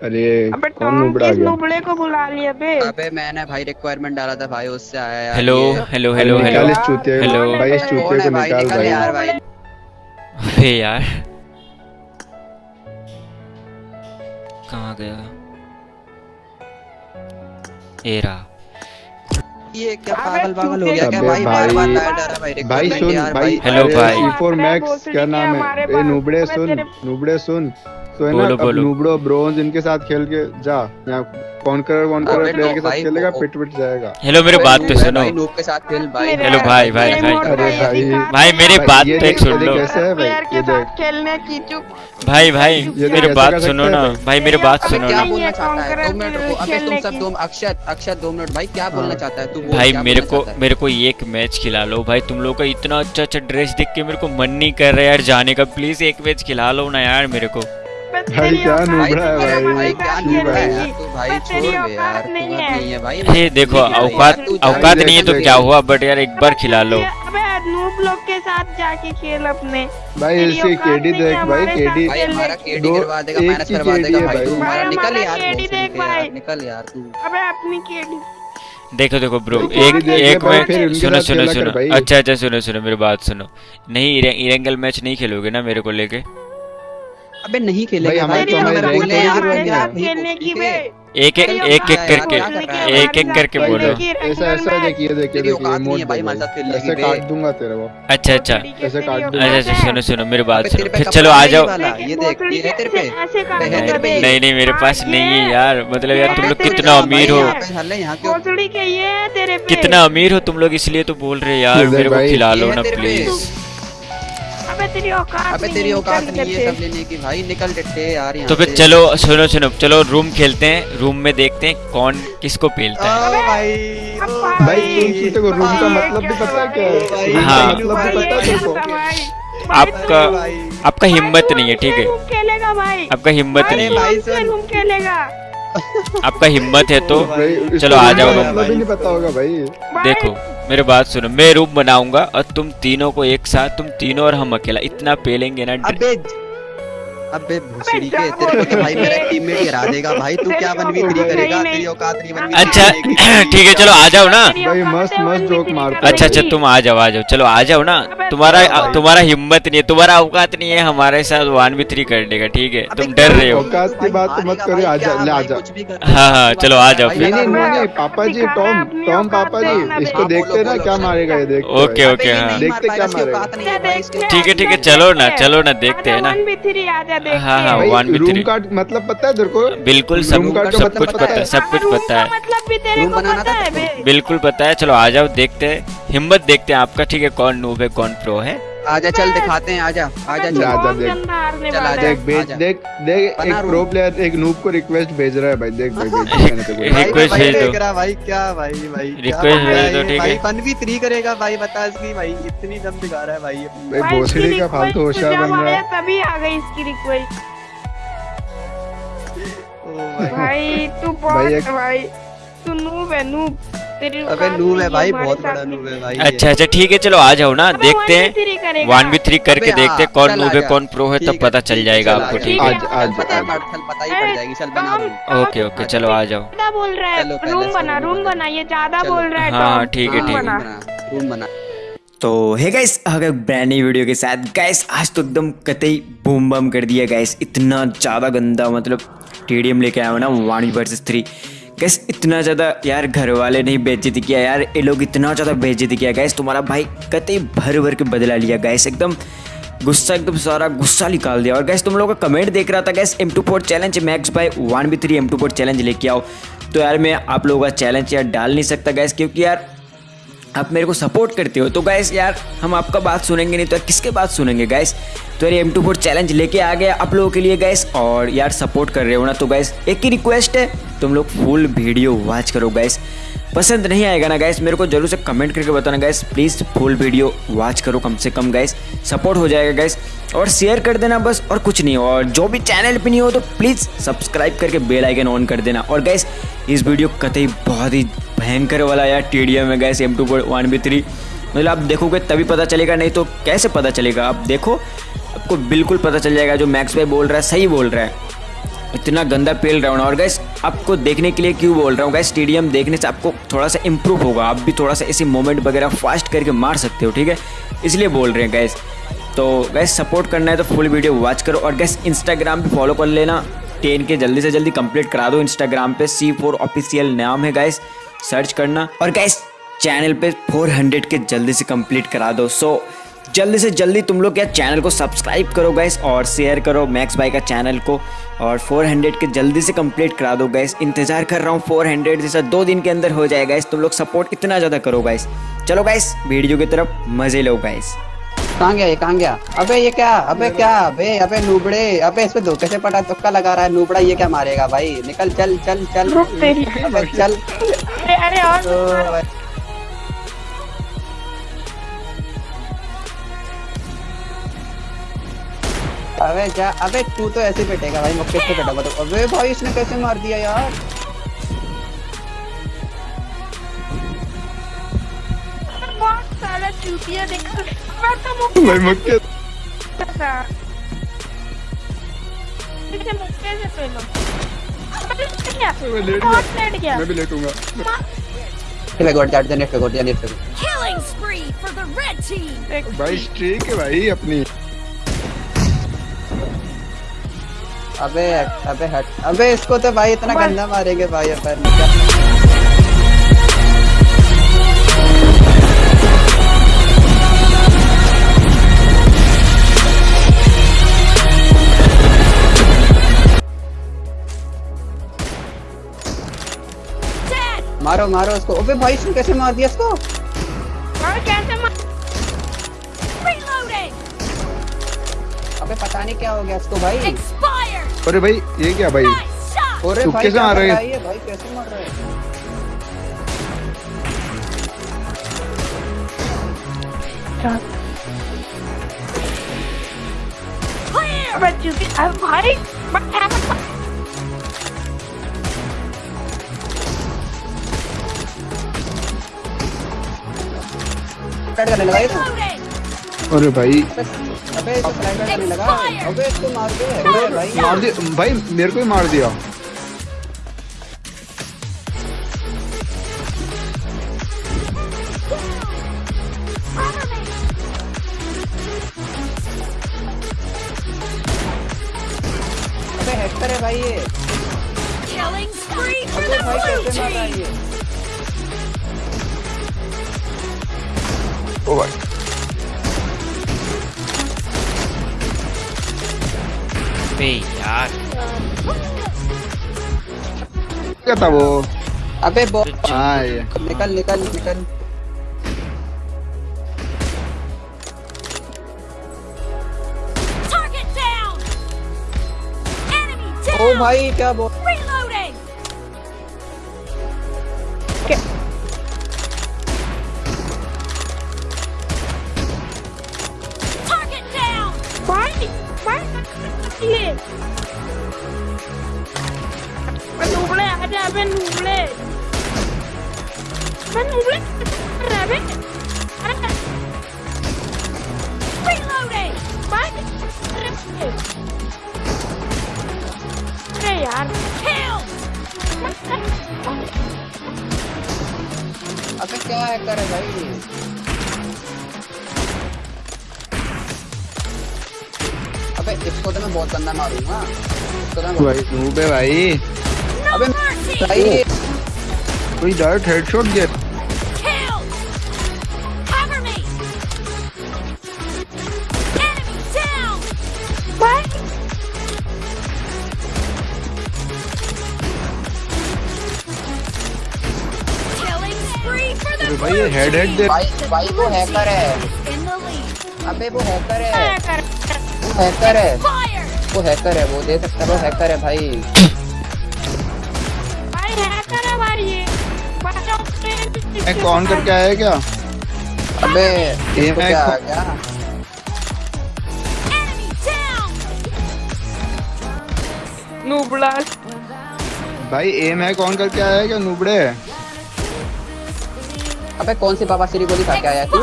अरे अबे कौन नुबड़ा किस गया? नुबड़े को बुला लिया बे? अबे मैंने भाई रिक्वायरमेंट डाला था भाई उससे आया यार हेलो हेलो हेलो निकाल हेलो इस चूतिए को। हेलो। भाई इस चूतिए को निकाल भाई। यार भाई। अरे यार। कहाँ गया? ए रहा। ये क्या पागल पागल हो गया क्या? भाई बार बार डरा भाई भाई सुन भाई हेलो भाई। C4 अबे मैक्स क्या नाम है? ए नुबड़े सुन नुबड़े सुन। तो है ना बोलो, अब बोलो। नुबड़ो ब्रोंज इनके साथ खेल के जा यहाँ कॉन्करर वॉन्करर प्लेयर के साथ खेलेगा पिट पिट जाएगा। हेलो मेरे बात पे सुनो। नूब के साथ खेल भाई। हेलो भाई, भाई, मेरे भाई। अरे भाई। मेरी बात तो एक सुन लो। प्लेयर के साथ खेलने की चुप। भाई भाई मेरी बात सुनो ना। भाई। मेरी बात सुनो ना। नहीं बोलना चाहता दो मिनट तुम सब की। अक्षत अक्षत दो मिनट भाई क्या बोलना। चाहता है? तू भाई मेरे को मेरे को एक मैच खिला लो। भाई तुम लोग का इतना अच्छा अच्छा ड्रेस देख के मेरे को मन नहीं कर रहा यार जाने का। प्लीज़ एक मैच खिला लो ना यार मेरे को भाई क्या भाई? है? नुबड़ा है। भाई। तू भाई तू है। है ये देखो औकात औकात नहीं है तो क्या हुआ? बट यार एक बार खिला लो। अबे नूब लोग के साथ जाके खेल अपने। भाई इसकी केडी देख भाई केडी भाई हमारा केडी करवा देगा माइनस करवा देगा भाई। तू हमारा निकल यार। निकल यार तू। अबे अपनी केडी। देखो देखो ब्रो एक एक मैच सुनो सुनो सुनो। अच्छा अच्छा सुनो सुनो मेरी बात सुनो। नहीं इरेंगल मैच नहीं खेलोगे ना मेरे को लेके? अबे नहीं भाई, खेलेंगे हमारे तो हमारे औकात रैंक नहीं है। पे हमारे गिर साथ रही खेलने की बे एक एक एक एक करके है एक एक करके बोलो ऐसा ऐसा में। देख ये देख ये तेरी देख औकात नहीं इमोट है भाई हमारे साथ खेलने ऐसे काट दूँगा तेरे को। अच्छा अच्छा। ऐसे काट दूँगा। अच्छा अच्छा सुनो सुनो मेरी बात सुनो। फिर चलो आ जाओ। ये देख ये है तेरे पे। ऐसे- ऐसे काट दूँगा बे। नहीं नहीं मेरे हाँ, पास नहीं है यार। मतलब यार तुम लोग कितना अमीर हो। है। पे क्यों? भोसड़ी के ये तेरे पे। कितना अमीर हो तुम लोग इसलिए तो बोल रहे यार। मेरे को खिला लो ना तेरे पे। तेरी औकात अबे तेरी औकात नहीं है सब लेने की भाई निकल टेटे यार तो फिर चलो सुनो सुनो चलो रूम खेलते हैं रूम में देखते हैं कौन किसको पेलता है। भाई भाई, भाई तुम रूम का मतलब भी पता क्या है? हाँ। मतलब भी पता तुमको आपका आपका हिम्मत नहीं है ठीक है। रूम आपका हिम्मत नहीं है। रूम खेलेगा। आपका हिम्मत है तो चलो आ रूम जाओ मतलब नहीं पता होगा भाई। भाई, देखो। मेरे बात सुनो, मैं रूप बनाऊँगा और तुम तीनों को एक साथ, तुम तीनों और हम अकेला, इतना पेलेंगे ना अबे भूसड़ी के तेरे को तो भाई मेरा टीममेट गिरा देगा भाई तू क्या वन वी थ्री नहीं, करेगा? तेरी औकात नहीं वन वी अच्छा ठीक है चलो आ जाओ ना। भाई, मस्त- मस्त जोक मारता नहीं अच्छा अच्छा तुम आ जाओ आ जाओ चलो आ जाओ ना। तुम्हारा तुम्हारा हिम्मत नहीं है तुम्हारा औकात नहीं है हमारे साथ वन भी थ्री करने का ठीक है? तुम डर रहे हो। औकात की बात मत करो, आजा, ले आजा। हाँ, हाँ, चलो आ जाओ नहीं नहीं पापा जी टॉम टॉम पापा जी इसको देखते ना क्या मारेगा ये देखते ओके, ओके, हाँ। देखते क्या मारेगा। ठीक है ठीक है चलो ना चलो ना देखते हैं ना। वन भी थ्री आजा देखते हाँ, हाँ, भाई रूम three। मतलब पता है तेरे को? बिल्कुल सब तो सब मतलब कुछ पता है? है। सब कुछ पता है। मतलब भी तेरे को पता है बिल्कुल पता है चलो आ जाओ देखते हैं हिम्मत देखते हैं आपका ठीक है कौन नूब है कौन प्रो है। आजा चल दिखाते हैं आजा आजा चल। आजा, देख। चल, आजा। देख भेज देख देख एक प्रो प्लेयर एक नूब को रिक्वेस्ट भेज रहा है भाई देख भाई रिक्वेस्ट भेज दो। रहा भाई क्या भाई भाई रिक्वेस्ट भेज दो, ठीक है। वन वी थ्री करेगा भाई बता इसकी भाई इतनी दम दिखा रहा है भाई भाई भाई, भोसड़ी का फालतू होशियार बन रहा है। तभी आ गई इसकी रिक्वेस्ट भाई। भाई तू बहुत भाई तू नूब है नूब अबे नूब है भाई बहुत बड़ा। नूब है भाई अच्छा अच्छा ठीक है चलो आ जाओ ना देखते हैं। वन बी थ्री करके देखते हैं हाँ, कौन नूब है कौन प्रो है तब पता चल जाएगा आपको ठीक है। ओके ओके चलो आ जाओ। बोल रहा है रूम बना रूम। बना। ये ज़्यादा बोल रहा है हाँ, ठीक है, ठीक है। रूम बना। तो है गाइस अगर ब्रांड न्यू वीडियो के साथ। गाइस आज तो एकदम कतई बूम बम कर दिया गाइस इतना ज़्यादा गंदा मतलब टीडीएम लेके आया हूँ ना वन वर्सेस थ्री गैस इतना ज़्यादा यार घर वाले नहीं बेइज्जती किया, यार ये लोग इतना ज़्यादा बेइज्जती किया। गैस तुम्हारा भाई कतई भर भर के बदला लिया। गैस एकदम गुस्सा, एकदम सारा गुस्सा निकाल दिया। और गैस तुम लोगों का कमेंट देख रहा था guys M two four challenge Max by one B three M two four challenge लेके आओ। तो यार मैं आप लोगों का चैलेंज यार डाल नहीं सकता गैस क्योंकि यार आप मेरे को सपोर्ट करते हो। तो गैस यार, हम आपका बात सुनेंगे नहीं तो यार किसके बात सुनेंगे गैस तो यार एम टू फोर चैलेंज लेके आ गया आप लोगों के लिए गैस और यार सपोर्ट कर रहे हो ना तो गैस एक ही रिक्वेस्ट है, तुम लोग फुल वीडियो वॉच करो गैस पसंद नहीं आएगा ना गैस मेरे को ज़रूर से कमेंट करके बताना guys please full video watch करो कम से कम गैस सपोर्ट हो जाएगा गैस और शेयर कर देना बस, और कुछ नहीं, और जो भी चैनल पे नहीं हो तो प्लीज़ सब्सक्राइब करके बेल आइकन ऑन कर देना। और गैस इस वीडियो कतई बहुत ही भयंकर वाला यार टी में guys M two one B three मतलब आप देखोगे तभी पता चलेगा, नहीं तो कैसे पता चलेगा? आप देखो, आपको बिल्कुल पता चल जाएगा जो मैक्स भाई बोल रहा है, सही बोल रहा है। इतना गंदा पेल रहा हूँ और गैस आपको देखने के लिए क्यों बोल रहा हूँ गैस स्टेडियम देखने से आपको थोड़ा सा इम्प्रूव होगा। आप भी थोड़ा सा ऐसे मोमेंट वगैरह फास्ट करके मार सकते हो, ठीक है? इसलिए बोल रहे हैं गैस तो गैस सपोर्ट करना है तो फुल वीडियो वॉच करो। और गैस इंस्टाग्राम पे फॉलो कर लेना। टेन के जल्दी से जल्दी कंप्लीट करा दो इंस्टाग्राम पे सी फोर ऑफिशियल नाम है गैस सर्च करना। और गैस चैनल पे 400 के जल्दी से कंप्लीट करा दो। सो जल्दी से जल्दी तुम लोग क्या चैनल को सब्सक्राइब करो गैस और शेयर करो मैक्स बाई का चैनल को। और 400 के जल्दी से कंप्लीट करा दो गैस इंतज़ार कर रहा हूँ 400 जैसा दो दिन के अंदर हो जाएगा गैस तुम लोग सपोर्ट इतना ज़्यादा करो गैस चलो गैस वीडियो की तरफ़ मज़े लो गैस कहाँ गया ये कहाँ गया? अबे ये क्या अबे क्या अबे अबे नूबड़े अबे इस पे धोखे से पटा तुक्का लगा रहा है नूबड़ा ये क्या मारेगा भाई? निकल चल चल चल। रुक अबे चल। अरे अरे और अबे जा अबे तू तो ऐसे पिटेगा भाई मुक्के से पिटेगा तो। अबे भाई इसने कैसे मार दिया यार? बहुत सारा चूतिया देख। अरे क्या मैं भी लेटूँगा पे गोट जाट दे नेट पे गोट पे गोट। Killing spree for the red team! भाई स्ट्रीक है भाई अपनी अबे अबे हट अबे इसको तो भाई इतना गंदा मारेंगे भाई अपन मारो मारो उसको। अबे भाई इसने कैसे मार दिया इसको? कैसे मार! अबे पता नहीं क्या हो गया इसको भाई। अरे भाई ये क्या भाई? अरे भाई से क्या मार रहे हैं। भाई कैसे मार रहा है? Clear! अबे चूती अब भाई मत स्टार्ट करने लगा ये तो। अरे भाई। अबे इसको स्लाइड करने लगा अबे इसको मार दे। भाई। मार दिया भाई मेरे को ही मार दिया। क्या था वो अबे बो हाँ ये निकल निकल निकल Target down! Enemy ओ down! भाई क्या बो Reloading! Target down! भाई भाई ये मैं बे नूबड़े मैं नूबड़े रह बे अरे Reloading! भाई अरे अरे Killed! अबे क्या हैकर है भाई ये अबे इसको तो मैं बहुत गंदा मारूँगा। तो मैं भाई नूब भाई। No अबे कोई डायरेक्ट हेडशॉट down! भाई ये हेड हेड! दे। भाई भाई वो हैकर है। अबे वो हैकर है। वो हैकर है! वो हैकर है वो दे सकता है वो हैकर है भाई। मैं कौन करके आया क्या? अबे ये क्या आ गया? नूबड़ा। भाई एम है कौन करके आया क्या नूबड़े? अबे कौन सी बाबा श्री गोली खा के आया तू?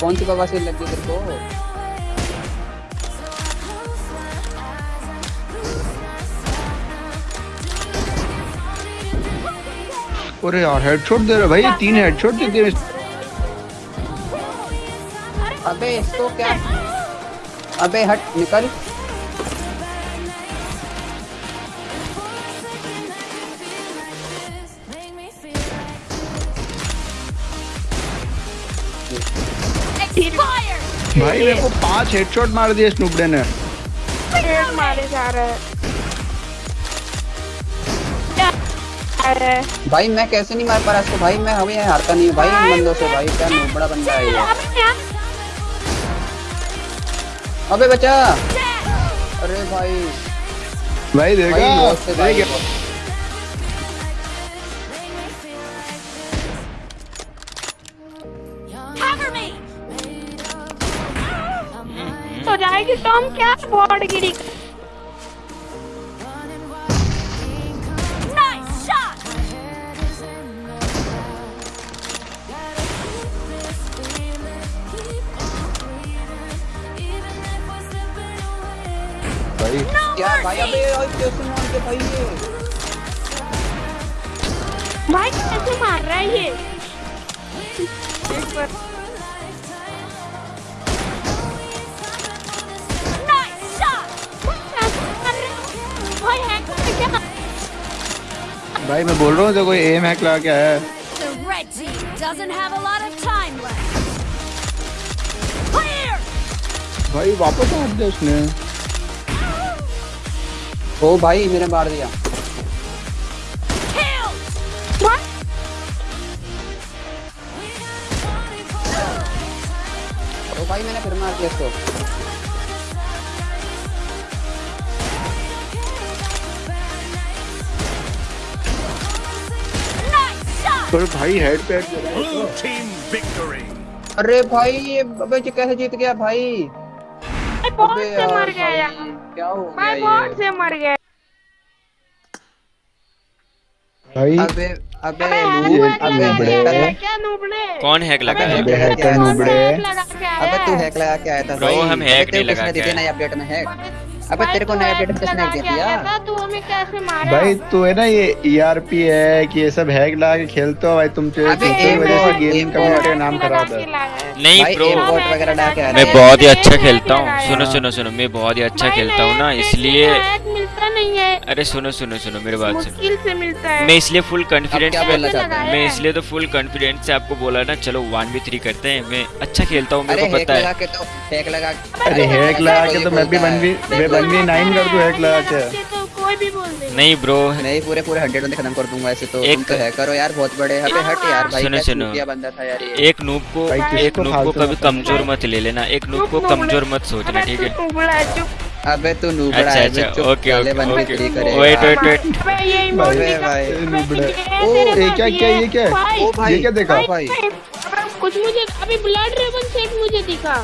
कौन सी बाबा श्री लगी तेरे को? अरे यार हेडशॉट दे रहे भाई ये तीन हेडशॉट दे दिए। अबे इसको क्या? अबे हट निकल। भाई मेरे को पाँच हेडशॉट मार दिए इस नुबड़े ने। मारे जा रहे हैं। है? भाई मैं कैसे नहीं मार पा रहा इसको? भाई मैं हमें हारता नहीं भाई इन बंदों से भाई क्या बड़ा बंदा है ये। अबे बचा अरे भाई। भाई देखा भाई! तो जाएगी तो हम क्या बॉर्ड गिरी? क्या भाई अबे और कैसे मार के भाई ये। भाई कैसे मार रहा है ये। एक बार। है? भाई है भाई मैं बोल रहा हूँ देखो एम हैक लगा क्या है। The red team doesn't have ओ भाई मेरे मार दिया। ओ भाई मैंने फिर मार दिया इसको। पर भाई हेड पे हेड दे अरे भाई ये अबे कैसे जीत गया भाई? अबे से यार मर गया भाई, यार क्या हो बॉट ये? से मर गया भाई अबे अबे अबे आया क्या नूबड़े? कौन हैक लगा है? अबे हैक है कौन नुबड़े। अबे तू हैक लगा के आया था ब्रो हम हैक नहीं लगा के थी नई अपडेट में हैक अबे भाई तेरे को नया अपडेट किसने दे दिया तू हमें कैसे मारा? भाई तू है ना ये ईआरपी है कि ये सब हैक लगा के खेलते हो? भाई तुम तो इसी वजह से गेमिंग गेम कम्युनिटी का नाम खराब है। नहीं ब्रो बॉट वगैरह डाल के आ मैं रहा है। बहुत ही अच्छा खेलता हूँ। सुनो सुनो सुनो मैं बहुत ही अच्छा खेलता हूँ ना इसलिए नहीं है। अरे सुनो सुनो सुनो मेरे बात सुनो। मुश्किल से मिलता है। मैं इसलिए फुल हैं? मैं इसलिए तो फुल कॉन्फिडेंस से आपको बोला ना चलो वन बी थ्री करते हैं। मैं अच्छा खेलता हूँ मेरे को पता है। के तो हैक लगा अरे हैक लगा के तो मैं भी वन भी मैं वन भी नाइन कर दूँ हैक लगा के। तो कोई भी बोल दे। नहीं ब्रो नहीं पूरे पूरे हंड्रेड में खत्म कर दूँगा ऐसे तो। एक- तो हैकर हो यार बहुत बड़े अबे हट यार भाई सुनो, सुनो। बंदा था यार ये। एक नूब को एक नूब को कभी कमज़ोर मत ले लेना। एक नूब को कमज़ोर मत सोचना ठीक है? अबे तू नूबड़ा अच्छा है अच्छा ओके ओके ओके। फ्री करे। वेट वेट वेट अबे भाई, नुबड़े। ओ, ये क्या- क्या- ये क्या ओ भाई। ये क्या देखा? भाई कुछ मुझे अभी ब्लड रेवन सेट मुझे दिखा।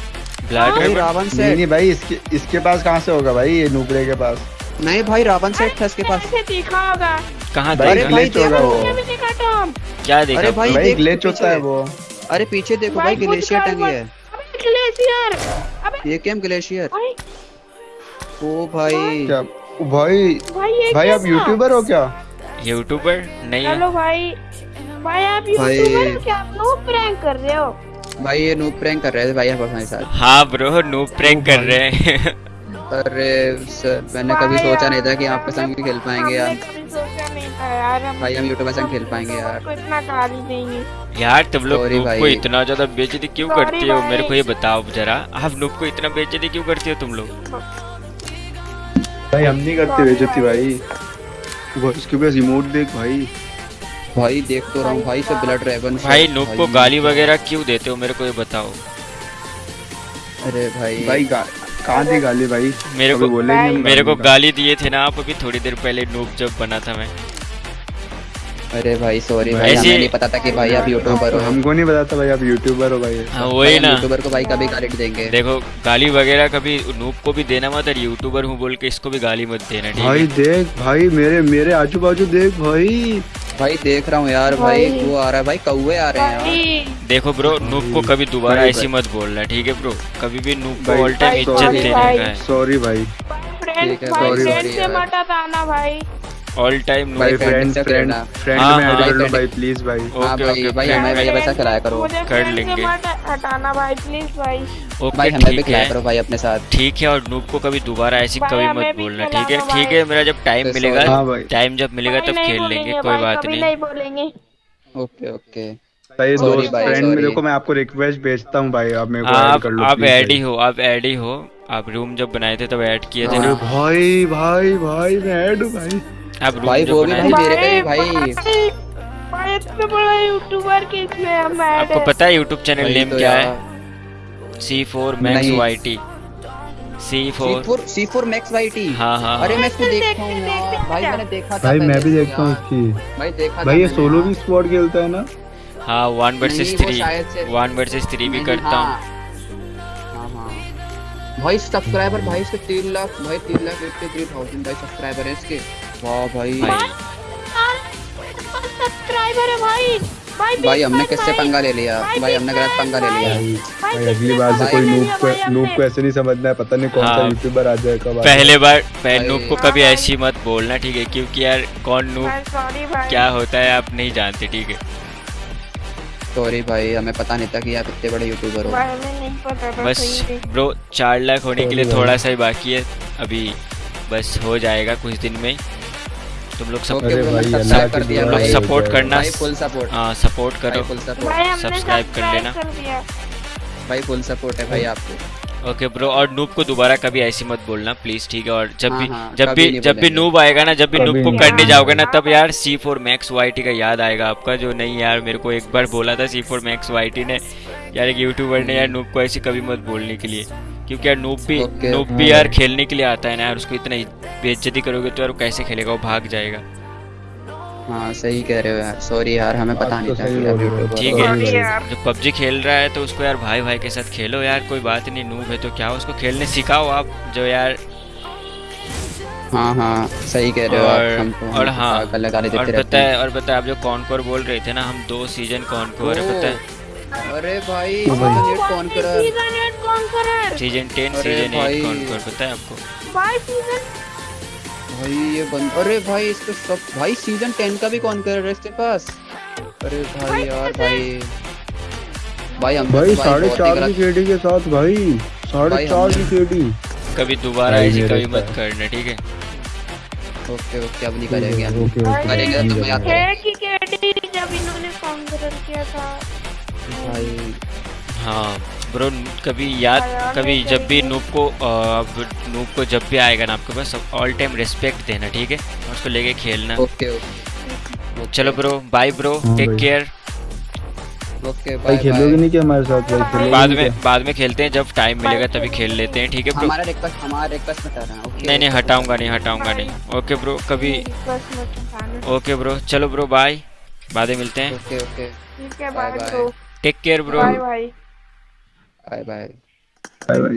ब्लड भाई रावण नहीं सेट नहीं भाई इसके इसके पास कहाँ से होगा भाई ये नुबड़े के पास? नहीं भाई रावण सेट था इसके पास। कैसे दिखा होगा। कहाँ देखा? भाई, देखो। वो। क्या देखा? अरे भाई भाई देख ग्लिच होता है पीछे। वो। अरे पीछे देखो भाई ग्लेशियर टंगी है। अबे ग्लेशियर अबे ये कैम ग्लेशियर भाई ओ भाई। क्या? भाई भाई ये भाई आप यूट्यूबर हो क्या? यूट्यूबर नहीं हेलो भाई भाई आप यूट्यूबर हो क्या? आप लोग प्रैंक कर रहे हो। भाई ये नूब प्रैंक कर रहे थे भाई हमारे साथ। हाँ ब्रो नूब प्रैंक कर रहे हैं। अरे सर मैंने कभी सोचा नहीं था कि आपके संग भी खेल पाएँगे यार। कभी सोचा नहीं था यार हम भाई हम यूट्यूबर संग खेल पाएँगे यार। आपको इतना गाली देंगे यार तुम लोग नूब को भाई। इतना ज़्यादा बेइज्जती क्यों करती हो? मेरे को ये बताओ जरा आप नूब को इतना बेइज्जती क्यों करती हो तुम लोग? भाई हम नहीं करते बेइज्जती भाई। उसके इसके पास रिमोट देख भाई। भाई देख तो रहा हूँ भाई सब ब्लड ड्रैगन भाई नूब को गाली वगैरह क्यों देते हो? मेरे को ये बताओ। अरे भाई। भाई कहाँ दी गाली भाई? मेरे को बोलेंगे मेरे को गाली गाली दिए थे ना आप अभी थोड़ी देर पहले नूब जब बना था मैं। अरे भाई सॉरी भाई हमें नहीं पता था कि भाई आप यूट्यूबर हो। हमको नहीं पता था भाई आप यूट्यूबर हो भाई। हाँ वही ना। यूट्यूबर को भाई कभी गाली देंगे। देखो गाली वगैरह कभी नूब को भी देना मत और यूट्यूबर हूँ बोल के इसको भी गाली मत देना ठीक भाई देख भाई मेरे मेरे आजू बाजू देख भाई। भाई देख रहा हूँ यार भाई भाई। वो आ रहा है भाई कौवे आ रहे हैं देखो ब्रो नूब को कभी दोबारा ऐसी मत बोलना ठीक है ब्रो कभी भी नूब को भाई, ऑल टाइम भाई, इज़्ज़त देने भाई। का है। सॉरी भाई। ठीक है, भाई sorry, मटा था ना भाई ऑल टाइम भाई, फ्रेंड फ्रेंड फ्रेंड हाँ, में हाँ, ऐड कर लो भाई प्लीज़ भाई हाँ ओके ओके भाई हमें भी वैसा खिलाया करो। कर लेंगे। हटाना भाई प्लीज़ भाई ओके भाई हमें भी खिलाया करो भाई अपने साथ। ठीक है और नूब को कभी दोबारा ऐसी कभी मत बोलना ठीक है? ठीक है मेरा जब टाइम मिलेगा हाँ टाइम जब मिलेगा तब खेल लेंगे कोई बात नहीं। नहीं बोलेंगे। ओके ओके भाई Sorry दोस्त फ्रेंड में। देखो मैं आपको रिक्वेस्ट भेजता हूँ भाई आप मेरे को हाँ, ऐड आप कर लो आप ऐड ही हो आप ऐड ही हो. आप रूम जब बनाए थे तब ऐड किए थे ना? भाई भाई भाई मैं ऐड हूँ भाई. आप रूम भाई, वो भी भाई मेरे पे भी भाई. भाई इतना बड़ा यूट्यूबर के इसमें हम ऐड आपको पता है यूट्यूब चैनल नेम क्या है? सी फोर मैक्स नहीं। Y T C four C4 C4 Max YT हाँ हाँ अरे हाँ। मैं इसको देखता हूँ भाई मैंने देखा था भाई मैं भी देखता हूँ इसकी भाई देखा भाई ये सोलो भी स्क्वाड खेलता है ना? हाँ one versus three one versus three भी करता हूँ। हाँ। हाँ हाँ। भाई सब्सक्राइबर भाई इसके तीन लाख भाई तीन लाख एट्टी थ्री थाउज़ेंड भाई सब्सक्राइबर है इसके। वाह भाई। भाई। सब्सक्राइबर है भाई। भाई भाई हमने किससे पंगा ले लिया? भाई भाई हमने गलत पंगा ले लिया। भाई। अगली बार से कोई नूब को हमने। को ऐसे नहीं समझना है पता नहीं कौन सा। यूट्यूबर आ जाए कब पहले बार पहले। नूब को कभी ऐसी मत बोलना ठीक है? क्योंकि यार कौन भाई। क्या होता है आप नहीं जानते ठीक है? सॉरी भाई हमें पता नहीं था कि आप इतने बड़े यूट्यूबर हो। भाई हमें नहीं पता था बस ब्रो चार लाख होने के लिए थोड़ा सा ही बाकी है। अभी बस हो जाएगा कुछ दिन में तुम लोग सब कर दिया लोग सपोर्ट करना। फुल सपोर्ट हाँ सपोर्ट करो। सब्सक्राइब कर लेना। भाई फुल सपोर्ट है भाई आपको। ओके ब्रो और नूब को दोबारा कभी ऐसी मत बोलना प्लीज़ ठीक है? और जब हाँ, भी हाँ, जब भी जब भी नूब आएगा ना जब भी नूब को करने जाओगे ना तब यार C four Max Y T का याद आएगा आपका जो नहीं यार मेरे को एक बार बोला था C four Max Y T ने यार एक यूट्यूबर ने यार नूब को ऐसी कभी मत बोलने के लिए। क्योंकि यार नूब भी नूब भी यार खेलने के लिए आता है ना यार उसको इतना बेइज्जती करोगे तो यार कैसे खेलेगा? वो भाग जाएगा। हाँ सही कह रहे हो यार। सॉरी यार हमें पता आप नहीं तो था हो। ठीक है जो पबजी खेल रहा है तो उसको यार भाई भाई के साथ खेलो यार कोई बात नहीं नूब है तो क्या उसको खेलने सिखाओ आप जो यार हाँ हाँ सही कह रहे हो और हमको और हाँ और पता है। और पता है आप जो कॉनकोर बोल रहे थे ना हम दो सीज़न कॉनकोर है पता है। अरे भाई तो भाई। सीज़न एट कौन करा कौन करे season ten season eight conqueror पता है आपको? भाई ये बंद अरे भाई इसको सब भाई सीज़न टेन का भी कौन कर रहा है इसके पास? अरे भाई यार भाई। भाई हम भाई तो साढ़े चार की केडी के साथ भाई। साढ़े चार की केडी कभी दोबारा ऐसी कभी मत करना ठीक है? ओके ओके अब नहीं करेंगे हम। Okay okay. करेंगे तो तुम्हें याद है कि केडी जब इन्होंने कॉन्करर किया था। भाई। हाँ। ब्रो कभी याद हाँ, कभी जब भी। नूब को अब नूब को जब भी आएगा ना आपके पास ऑल टाइम रिस्पेक्ट देना ठीक है? और उसको लेके खेलना। Okay okay. चलो ब्रो बाय ब्रो हाँ टेक केयर ओके भाई बाय खेलोगे नहीं क्या हमारे साथ भाई? खेलोगे बाद में बाद में खेलते हैं जब टाइम मिलेगा तभी खेल लेते हैं ठीक है ब्रो? हमारा रिक्वेस्ट हमारा रिक्वेस्ट बता रहा है ओके? नहीं नहीं हटाऊँगा नहीं हटाऊँगा नहीं। ओके ब्रो कभी ओके ब्रो चलो ब्रो बाय बाद में मिलते हैं। Okay okay. ठीक है bye bye bye. Bro take care bro bye bye bye bye bye bye